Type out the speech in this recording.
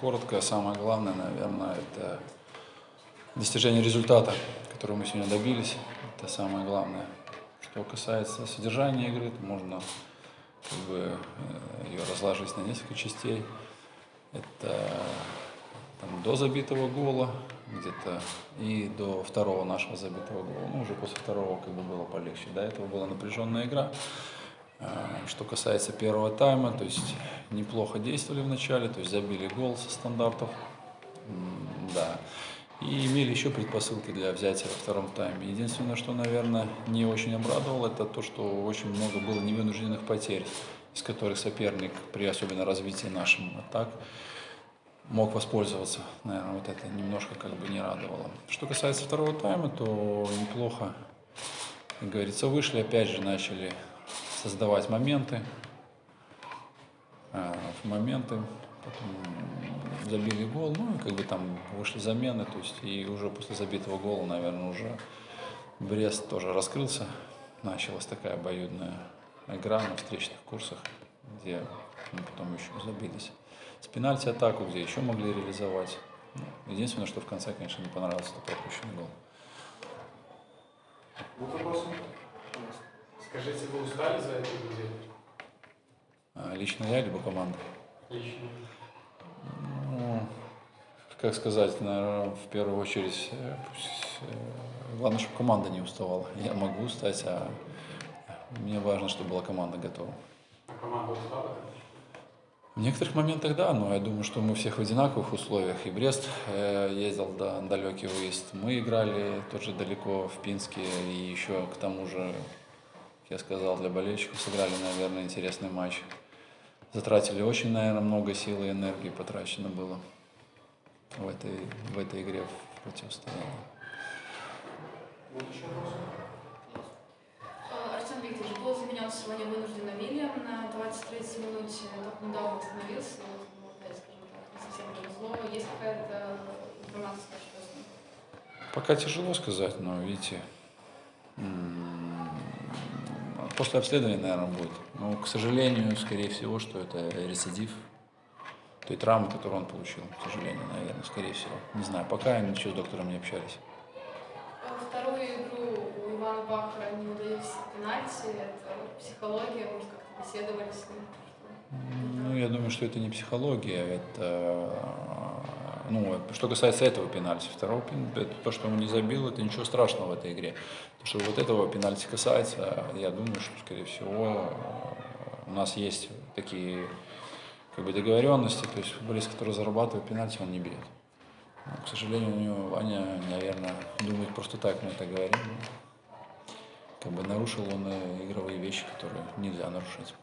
коротко, самое главное, наверное, это достижение результата, которого мы сегодня добились. Это самое главное. Что касается содержания игры, то можно как бы, э, ее разложить на несколько частей. Это там, до забитого гола где-то и до второго нашего забитого гола. Ну, уже после второго как бы было полегче. До этого была напряженная игра. А, что касается первого тайма, то есть неплохо действовали в начале, то есть забили гол со стандартов, да, и имели еще предпосылки для взятия во втором тайме. Единственное, что, наверное, не очень обрадовало, это то, что очень много было невынужденных потерь, из которых соперник при особенно развитии нашим атак мог воспользоваться. Наверное, вот это немножко как бы не радовало. Что касается второго тайма, то неплохо, как говорится, вышли, опять же начали создавать моменты, э, моменты, потом забили гол, ну и как бы там вышли замены, то есть и уже после забитого гола, наверное, уже Брест тоже раскрылся, началась такая обоюдная игра на встречных курсах, где мы потом еще забились. С пенальти атаку, где еще могли реализовать. Ну, единственное, что в конце, конечно, не понравился, это пропущенный гол. Будут вопросы? Скажите, вы устали за эту неделю? А, лично я, либо команда? Лично. Ну, как сказать, наверное, в первую очередь, э, э, главное, чтобы команда не уставала. Я могу устать, а мне важно, чтобы была команда готова. А команда устала? В некоторых моментах да, но я думаю, что мы всех в одинаковых условиях. И Брест э, ездил да, далекий выезд. Мы играли тоже далеко в Пинске. И еще к тому же я сказал, для болельщиков сыграли, наверное, интересный матч. Затратили очень, наверное, много сил и энергии потрачено было в этой, в этой игре в противостоянии. Артем Викторович, был заменен сегодня вынужденно Вильям на 23 минуте. Только недавно восстановился, вот ему опять, скажем так, не совсем повезло. Есть какая-то информация, что с ним? Пока тяжело сказать, но видите, После обследования, наверное, будет. Но, к сожалению, скорее всего, что это рецидив той травмы, которую он получил. К сожалению, наверное, скорее всего. Не знаю, пока ничего с доктором не общались. Вторую игру у Ивана Бахара не удались пенальти. Это психология, может, как-то беседовали с ним? Ну, я думаю, что это не психология, это ну, что касается этого пенальти, второго пенальти, то, что он не забил, это ничего страшного в этой игре. То, что вот этого пенальти касается, я думаю, что, скорее всего, у нас есть такие как бы, договоренности, то есть футболист, который зарабатывает пенальти, он не бьет. Но, к сожалению, у него Ваня, наверное, думает просто так, мы это говорим. Как бы нарушил он игровые вещи, которые нельзя нарушить.